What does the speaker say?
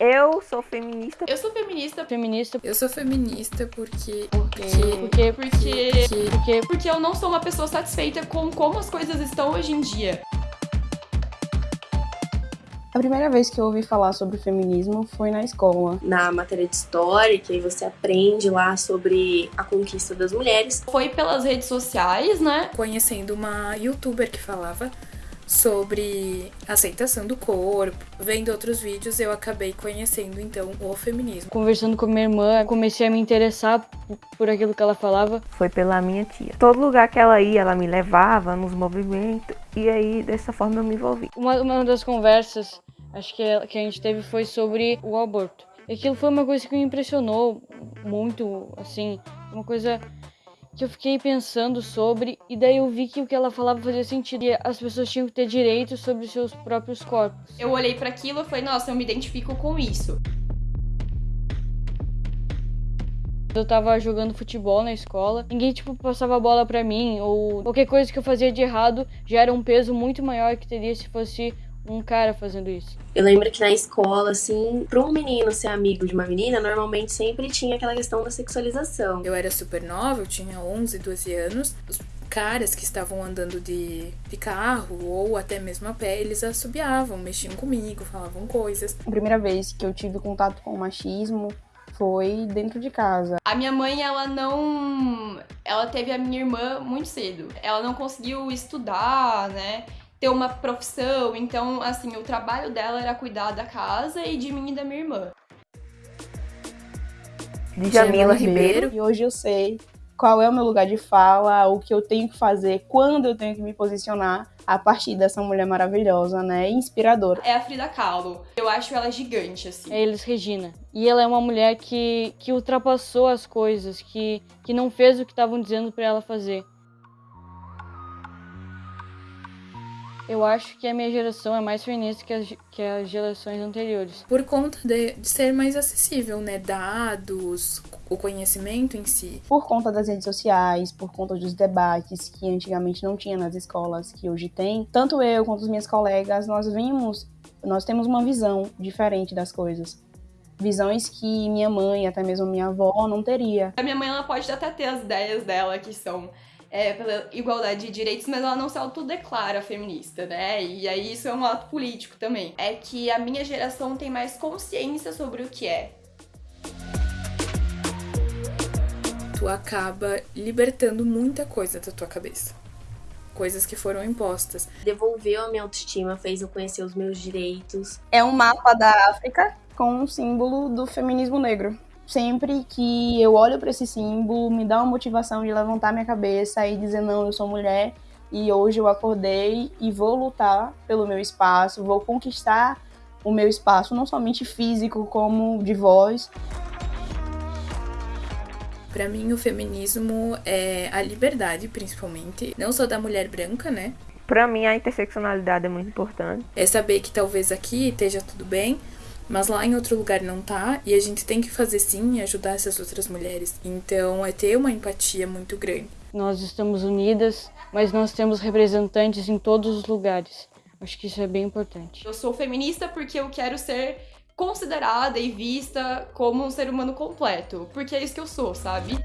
Eu sou feminista. Eu sou feminista. Feminista. Eu sou feminista porque. Porque. Porque. Porque. Porque. Porque eu não sou uma pessoa satisfeita com como as coisas estão hoje em dia. A primeira vez que eu ouvi falar sobre feminismo foi na escola. Na matéria de história, que aí você aprende lá sobre a conquista das mulheres. Foi pelas redes sociais, né? Conhecendo uma youtuber que falava sobre aceitação do corpo. Vendo outros vídeos, eu acabei conhecendo então o feminismo. Conversando com minha irmã, comecei a me interessar por aquilo que ela falava. Foi pela minha tia. Todo lugar que ela ia, ela me levava nos movimentos e aí dessa forma eu me envolvi. Uma, uma das conversas, acho que, que a gente teve foi sobre o aborto. E aquilo foi uma coisa que me impressionou muito, assim, uma coisa que eu fiquei pensando sobre e daí eu vi que o que ela falava fazia sentido e as pessoas tinham que ter direito sobre os seus próprios corpos. Eu olhei para aquilo e falei, nossa, eu me identifico com isso. Eu tava jogando futebol na escola, ninguém tipo passava a bola para mim ou qualquer coisa que eu fazia de errado já era um peso muito maior que teria se fosse um cara fazendo isso. Eu lembro que na escola, assim, para um menino ser amigo de uma menina, normalmente sempre tinha aquela questão da sexualização. Eu era super nova, eu tinha 11, 12 anos. Os caras que estavam andando de, de carro ou até mesmo a pé, eles assobiavam, mexiam comigo, falavam coisas. A primeira vez que eu tive contato com o machismo foi dentro de casa. A minha mãe, ela não. Ela teve a minha irmã muito cedo. Ela não conseguiu estudar, né? Ter uma profissão, então, assim, o trabalho dela era cuidar da casa e de mim e da minha irmã. De Jamila Ribeiro. E hoje eu sei qual é o meu lugar de fala, o que eu tenho que fazer, quando eu tenho que me posicionar a partir dessa mulher maravilhosa, né? Inspiradora. É a Frida Kahlo. Eu acho ela gigante, assim. É Elis Regina. E ela é uma mulher que, que ultrapassou as coisas, que, que não fez o que estavam dizendo para ela fazer. Eu acho que a minha geração é mais feminista que as, que as gerações anteriores. Por conta de, de ser mais acessível, né? Dados, o conhecimento em si. Por conta das redes sociais, por conta dos debates que antigamente não tinha nas escolas, que hoje tem. Tanto eu quanto as minhas colegas, nós vimos, nós temos uma visão diferente das coisas visões que minha mãe, até mesmo minha avó, não teria. A minha mãe ela pode até ter as ideias dela que são é, pela igualdade de direitos, mas ela não se autodeclara feminista, né? E aí isso é um ato político também. É que a minha geração tem mais consciência sobre o que é. Tu acaba libertando muita coisa da tua cabeça. Coisas que foram impostas. Devolveu a minha autoestima, fez eu conhecer os meus direitos. É um mapa da África com um símbolo do feminismo negro sempre que eu olho para esse símbolo, me dá uma motivação de levantar minha cabeça e dizer: não, eu sou mulher e hoje eu acordei e vou lutar pelo meu espaço, vou conquistar o meu espaço, não somente físico, como de voz. Para mim, o feminismo é a liberdade, principalmente, não só da mulher branca, né? Para mim, a interseccionalidade é muito importante. É saber que talvez aqui esteja tudo bem, mas lá em outro lugar não tá, e a gente tem que fazer sim e ajudar essas outras mulheres. Então é ter uma empatia muito grande. Nós estamos unidas, mas nós temos representantes em todos os lugares. Acho que isso é bem importante. Eu sou feminista porque eu quero ser considerada e vista como um ser humano completo, porque é isso que eu sou, sabe?